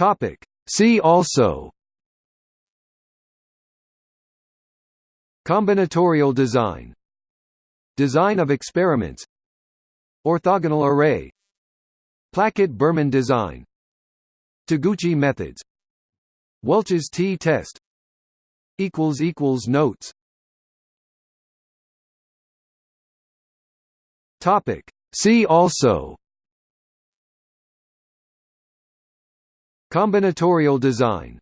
Topic. See also Combinatorial design. Design of experiments. Orthogonal array. Plackett–Burman design. Taguchi methods. Welch's t-test. Notes. See also Combinatorial design.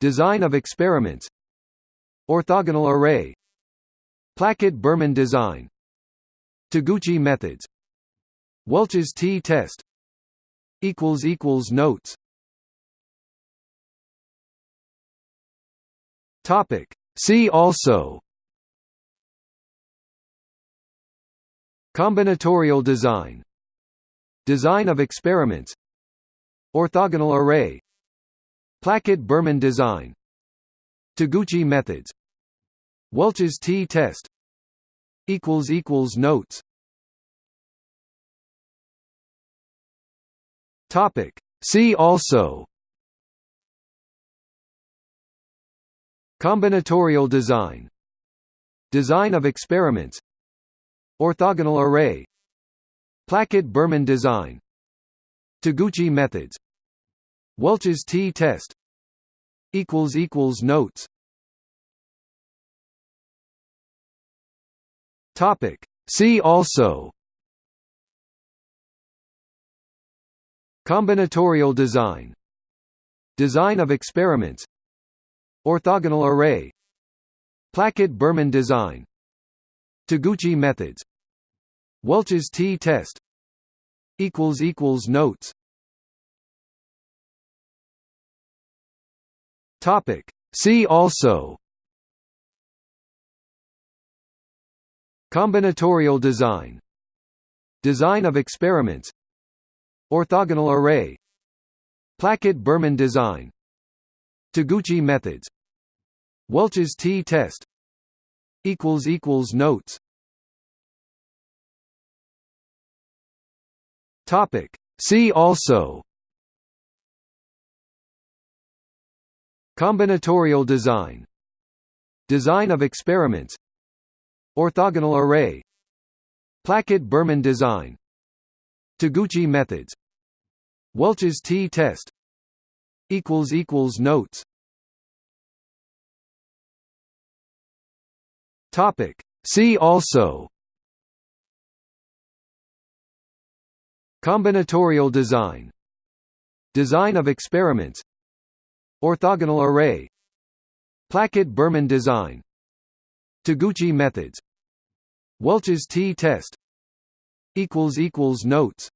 Design of experiments. Orthogonal array. Plackett–Burman design. Taguchi methods. Welch's t-test Notes. See also. Combinatorial design. Design of experiments Orthogonal array. Plackett–Burman design. Taguchi methods. Welch's t-test Notes. See also. Combinatorial design. Design of experiments. Orthogonal array. Plackett–Burman design. Taguchi methods Welch's t-test Notes. Topic. See also Combinatorial design. Design of experiments. Orthogonal array. Plackett–Burman design. Taguchi methods. Welch's t-test Notes Topic. See also. Combinatorial design. Design of experiments. Orthogonal array. Plackett–Burman design. Taguchi methods. Welch's t-test. Notes. Topic. See also Combinatorial design. Design of experiments. Orthogonal array. Plackett–Burman design. Taguchi methods. Welch's t-test Notes. See also. Combinatorial design. Design of experiments Orthogonal array. Plackett–Burman design. Taguchi methods. Welch's t-test Notes.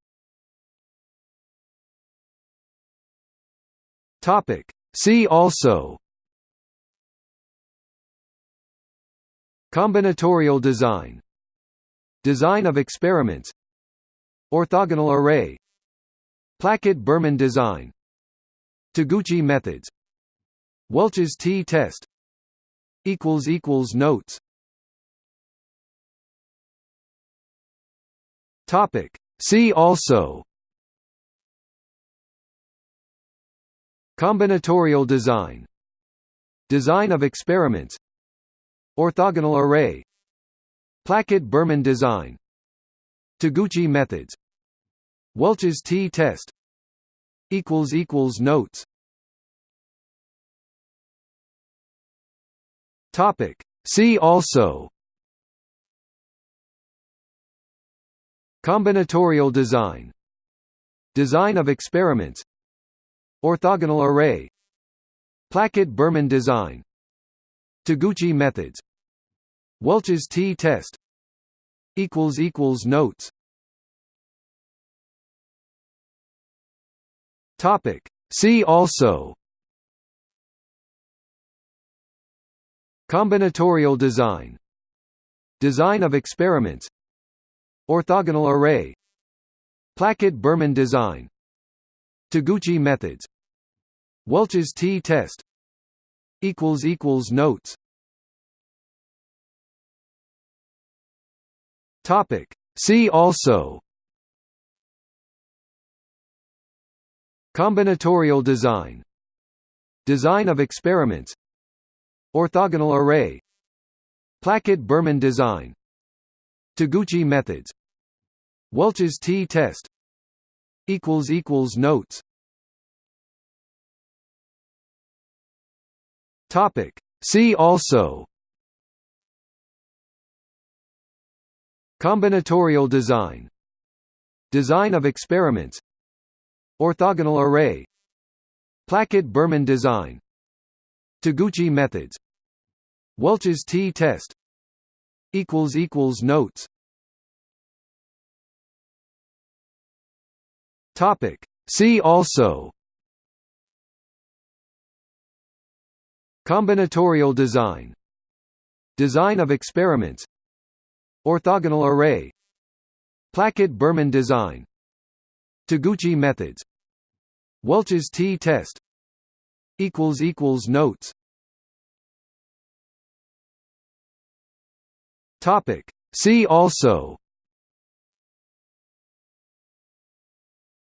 See also. Combinatorial design. Design of experiments. Orthogonal array. Plackett–Burman design Taguchi methods. Welch's t-test. Notes. Topic. See also. Combinatorial design. Design of experiments. Orthogonal array. Plackett–Burman design. Taguchi methods. Welch's t-test Notes. Topic. See also. Combinatorial design. Design of experiments. Orthogonal array. Plackett–Burman design. Taguchi methods. Welch's t-test Notes Topic. See also. Combinatorial design. Design of experiments. Orthogonal array. Plackett–Burman design. Taguchi methods. Welch's t-test Notes. See also Combinatorial design. Design of experiments. Orthogonal array. Plackett–Burman design. Taguchi methods. Welch's t-test Notes. See also. Combinatorial design. Design of experiments Orthogonal array. Plackett–Burman design. Taguchi methods. Welch's t-test. Notes. Topic. See also. Combinatorial design. Design of experiments. Orthogonal array. Plackett–Burman design Taguchi methods. Welch's t-test Notes. Topic. See also.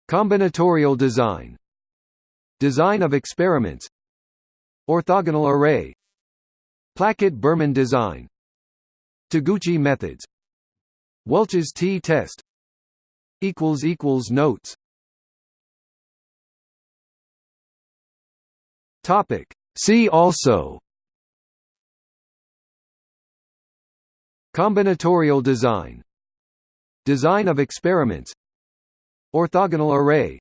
Combinatorial design. Design of experiments. Orthogonal array. Plackett–Burman design. Taguchi methods. Welch's t-test Notes. Topic. See also. Combinatorial design. Design of experiments. Orthogonal array.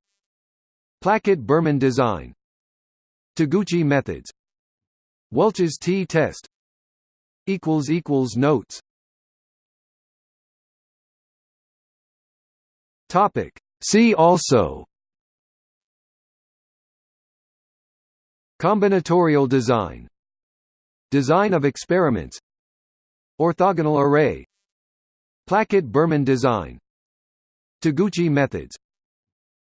Plackett–Burman design. Taguchi methods. Welch's t-test equals equals Notes Topic. See also. Combinatorial design. Design of experiments. Orthogonal array. Plackett–Burman design. Taguchi methods.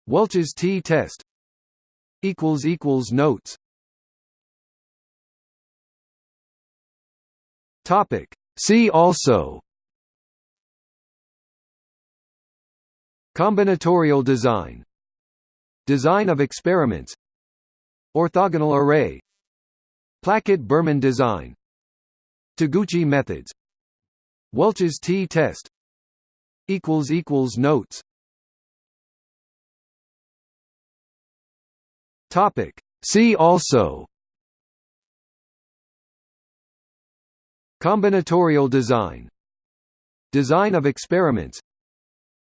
Welch's t-test Notes. Topic. See also Combinatorial design. Design of experiments. Orthogonal array. Plackett–Burman design. Taguchi methods. Welch's t-test. Notes. Topic. See also. Combinatorial design. Design of experiments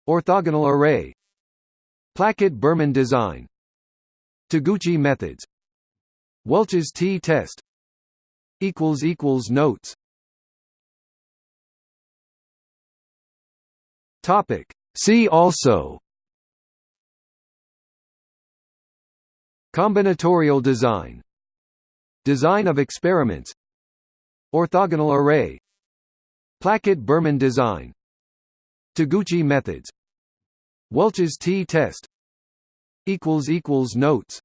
Orthogonal array. Plackett–Burman design. Taguchi methods. Welch's t-test Notes. Topic. See also. Combinatorial design. Design of experiments. Orthogonal array. Plackett–Burman design. Taguchi methods Welch's t-test Notes